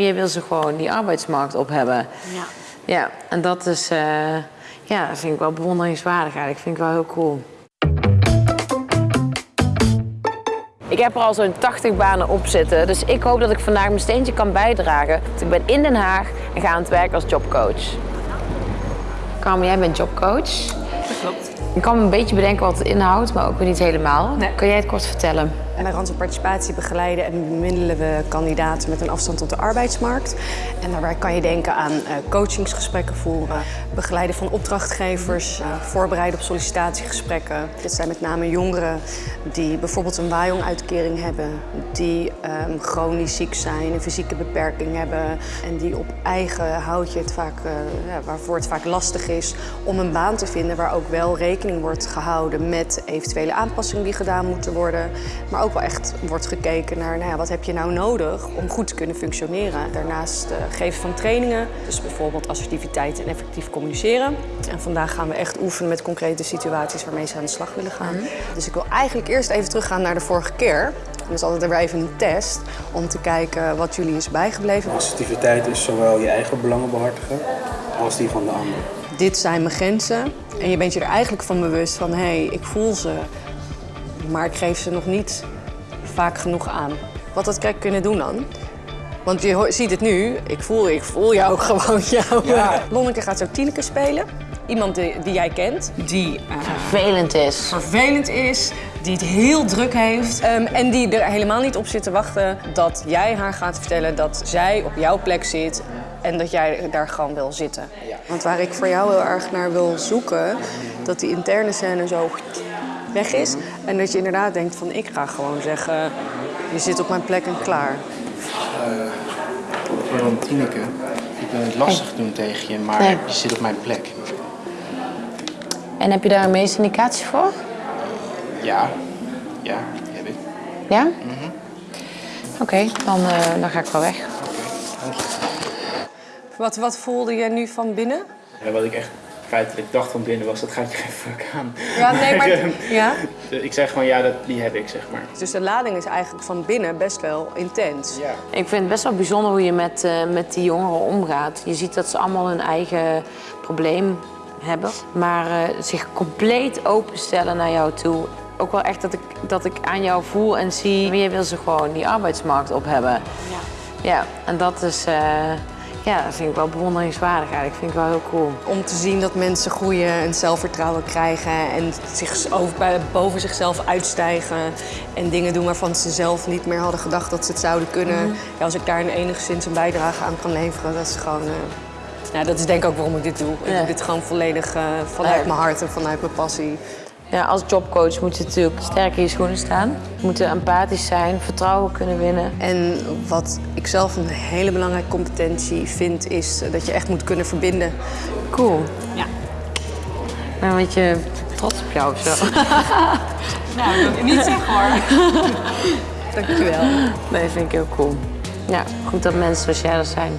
Je wil ze gewoon die arbeidsmarkt op hebben. Ja. Ja, en dat is, eh, ja, dat vind ik wel bewonderingswaardig eigenlijk. Vind ik wel heel cool. Ik heb er al zo'n 80 banen op zitten, dus ik hoop dat ik vandaag mijn steentje kan bijdragen. Ik ben in Den Haag en ga aan het werk als jobcoach. Carmen, jij bent jobcoach. Dat klopt. Ik kan me een beetje bedenken wat het inhoudt, maar ook weer niet helemaal. Nee. Kun jij het kort vertellen? Bij Randse Participatie begeleiden en bemiddelen we kandidaten met een afstand tot de arbeidsmarkt. En daarbij kan je denken aan eh, coachingsgesprekken voeren, begeleiden van opdrachtgevers, eh, voorbereiden op sollicitatiegesprekken. Dit zijn met name jongeren die bijvoorbeeld een WAJON-uitkering hebben, die ehm, chronisch ziek zijn, een fysieke beperking hebben en die op eigen houtje het vaak, eh, waarvoor het vaak lastig is om een baan te vinden waar ook wel rekening wordt gehouden met eventuele aanpassingen die gedaan moeten worden, maar ook wel echt wordt gekeken naar nou ja, wat heb je nou nodig om goed te kunnen functioneren. Daarnaast uh, geven van trainingen, dus bijvoorbeeld assertiviteit en effectief communiceren. En vandaag gaan we echt oefenen met concrete situaties waarmee ze aan de slag willen gaan. Dus ik wil eigenlijk eerst even teruggaan naar de vorige keer. Dus altijd er weer even een test om te kijken wat jullie is bijgebleven. Assertiviteit is zowel je eigen belangen behartigen als die van de ander. Dit zijn mijn grenzen en je bent je er eigenlijk van bewust van hé, hey, ik voel ze, maar ik geef ze nog niet vaak genoeg aan. Wat dat kijk kunnen doen dan? Want je ziet het nu, ik voel, ik voel jou gewoon. Jou. Ja. Lonneke gaat zo Tineke spelen. Iemand die, die jij kent, die eh, Vervelend is. vervelend is, die het heel druk heeft. ehm, en die er helemaal niet op zit te wachten dat jij haar gaat vertellen dat zij op jouw plek zit en dat jij daar gewoon wil zitten. Want waar ik voor jou heel erg naar wil zoeken, dat die interne scène zo weg is. En dat je inderdaad denkt van ik ga gewoon zeggen, je zit op mijn plek en klaar. Pardon, Tineke. Ik wil het lastig doen tegen je, maar Nee. je zit op mijn plek. En heb je daar een medische indicatie voor? Ja, ja, die heb ik. Ja? Oké, dan, eh, dan ga ik wel weg. Wat, wat voelde je nu van binnen? Ja, wat ik echt feitelijk dacht van binnen was, dat gaat je geen fuck aan. Ja, nee, maar... Ja? Ik zeg gewoon, ja, dat, die heb ik, zeg maar. Dus de lading is eigenlijk van binnen best wel intens. Ja. Ik vind het best wel bijzonder hoe je met, eh, met die jongeren omgaat. Je ziet dat ze allemaal hun eigen probleem hebben, maar eh, zich compleet openstellen naar jou toe. Ook wel echt dat ik, dat ik aan jou voel en zie, je wil ze gewoon die arbeidsmarkt op hebben. Ja. Ja, en dat is, eh, ja, dat vind ik wel bewonderingswaardig eigenlijk. vind ik wel heel cool. Om te zien dat mensen groeien en zelfvertrouwen krijgen en zich over, boven zichzelf uitstijgen en dingen doen waarvan ze zelf niet meer hadden gedacht dat ze het zouden kunnen. Ja, als ik daar een enigszins een bijdrage aan kan leveren, dat is gewoon. eh, nou, dat is denk ik ook waarom ik dit doe. Ik doe dit gewoon volledig eh, vanuit Ja. mijn hart en vanuit mijn passie. Ja, als jobcoach moet je natuurlijk sterk in je schoenen staan. Je moet empathisch zijn, vertrouwen kunnen winnen. En wat ik zelf een hele belangrijke competentie vind, is dat je echt moet kunnen verbinden. Cool. Ja. Ik ben een beetje trots op jou of zo. Nou, dat wil ik niet zeggen hoor. Dankjewel. Nee, vind ik heel cool. Ja, goed dat mensen zoals jij er zijn.